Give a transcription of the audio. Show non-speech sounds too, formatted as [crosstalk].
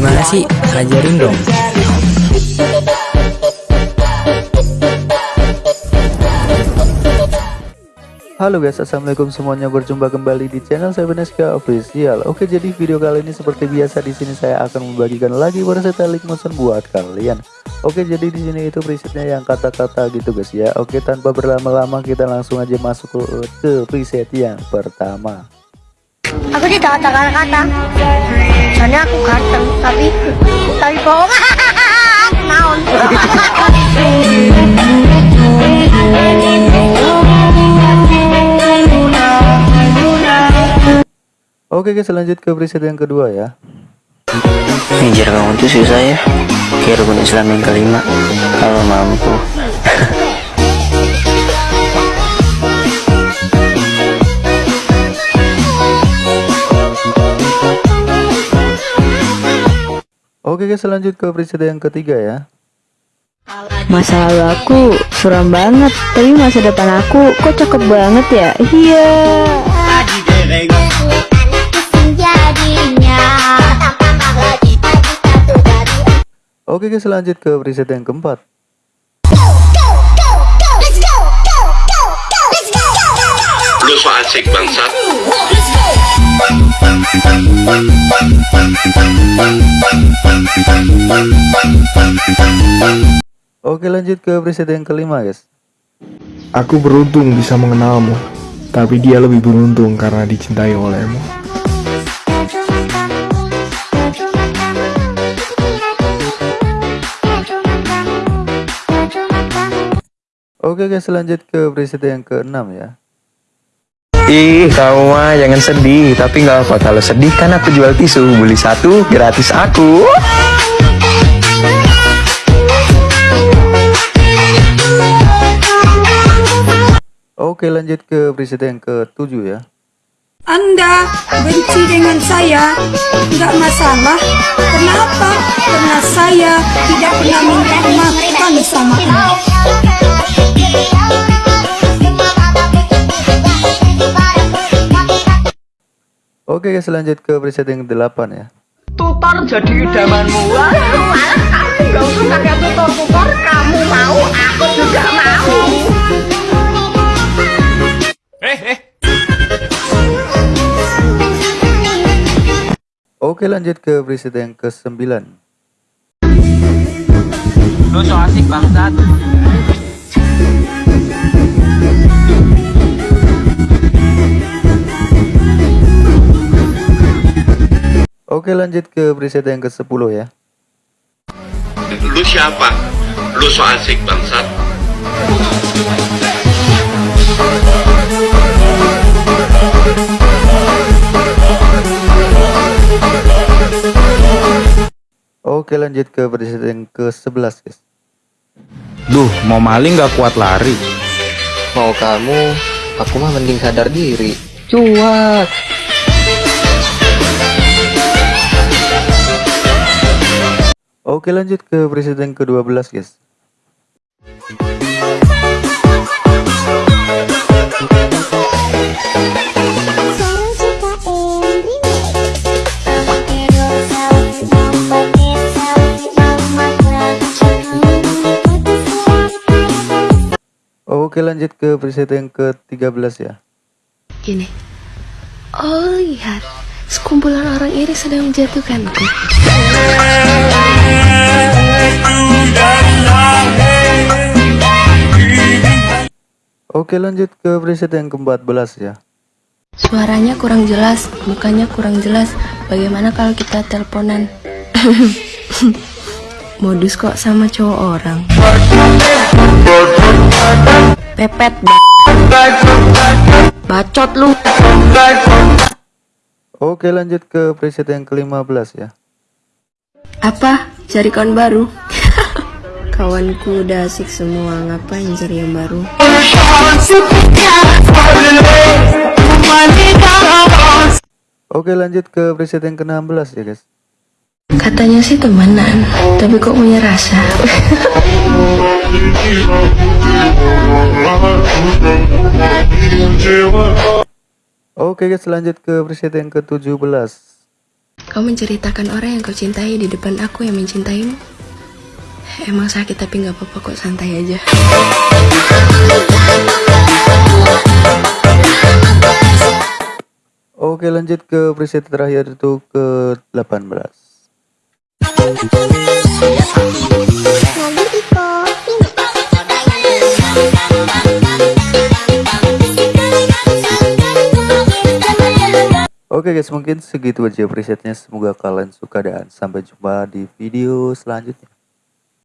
Gimana sih? Ajarin dong. Halo guys, assalamualaikum semuanya. Berjumpa kembali di channel saya Beneska Official. Oke, jadi video kali ini seperti biasa di sini saya akan membagikan lagi versatile motion buat kalian. Oke, jadi di sini itu presetnya yang kata-kata gitu guys ya. Oke, tanpa berlama-lama kita langsung aja masuk ke preset yang pertama. Aku tidak ada kata-kata. Soalnya aku ganteng, tapi tapi bohong. [laughs] Naon. Oke guys, lanjut ke preset yang kedua ya. Ngejar kamu tuh susah ya Kayak rukun Islam yang kelima Kalau mampu [laughs] Oke guys, lanjut ke preset yang ketiga ya. Masa lalu aku suram banget, tapi masa depan aku kok cakep banget ya? Iya. Oke guys, lanjut ke preset yang keempat. Lu so asik bangsat Oke lanjut ke preset yang kelima guys. Aku beruntung bisa mengenalmu, tapi dia lebih beruntung karena dicintai olehmu. Oke guys, lanjut ke preset yang keenam ya. Ih, kamu mah jangan sedih. Tapi nggak apa kalau sedih kan aku jual tisu. Beli satu gratis aku. Lanjut ke preset yang ketujuh ya. Anda benci dengan saya, nggak masalah. Kenapa? Karena saya tidak pernah minta makan sama Anda. Oke guys, lanjut ke preset yang delapan ya. tutor jadi idamanmu Gak usah pakai tutor-tutor Oke lanjut ke preset yang ke sembilan. Lu so asik bangsat Oke lanjut ke preset yang ke sepuluh ya. Lu siapa? Lu so asik bangsat Oke lanjut ke preset yang ke sebelas guys. Duh, mau maling nggak kuat lari. Mau kamu Aku mah mending sadar diri Cuak Oke lanjut ke preset yang ke 12 guys. Oke lanjut ke preset yang ke 13 ya. Gini. Oh lihat, sekumpulan orang iri sedang menjatuhkanku. Oke lanjut ke preset yang ke 14 ya. Suaranya kurang jelas, mukanya kurang jelas. Bagaimana kalau kita teleponan? [laughs] Modus kok sama cowok orang. Pepet ba- Bacot lu. Oke lanjut ke preset yang ke 15 ya. Apa? Cari kawan baru? [laughs] Kawanku udah asik semua, ngapain cari yang baru? Oke lanjut ke preset yang ke 16 ya guys. Katanya sih temenan, tapi kok punya rasa? [laughs] Oke guys, lanjut ke preset yang ke-17. Kau menceritakan orang yang kau cintai di depan aku yang mencintaimu. Emang sakit tapi nggak apa-apa kok, santai aja. Oke lanjut ke preset terakhir itu ke-18. Oke guys mungkin segitu aja presetnya. Semoga kalian suka dan sampai jumpa di video selanjutnya